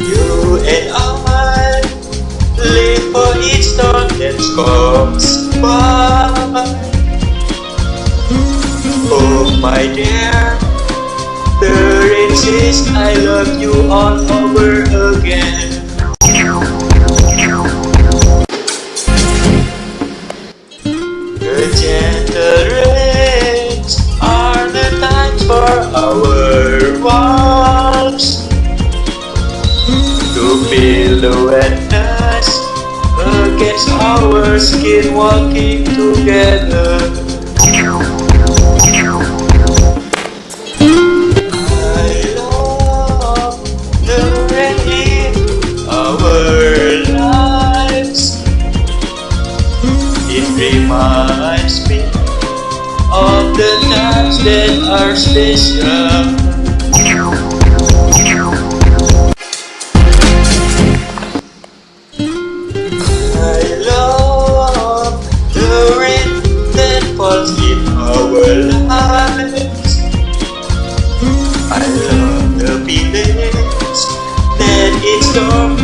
You and I live for each storm that comes by. Oh my dear, there exists I love you all over again. The gentle The wetness against our skin walking together I love the in our lives It reminds me of the times that are special. Feelings that it's storm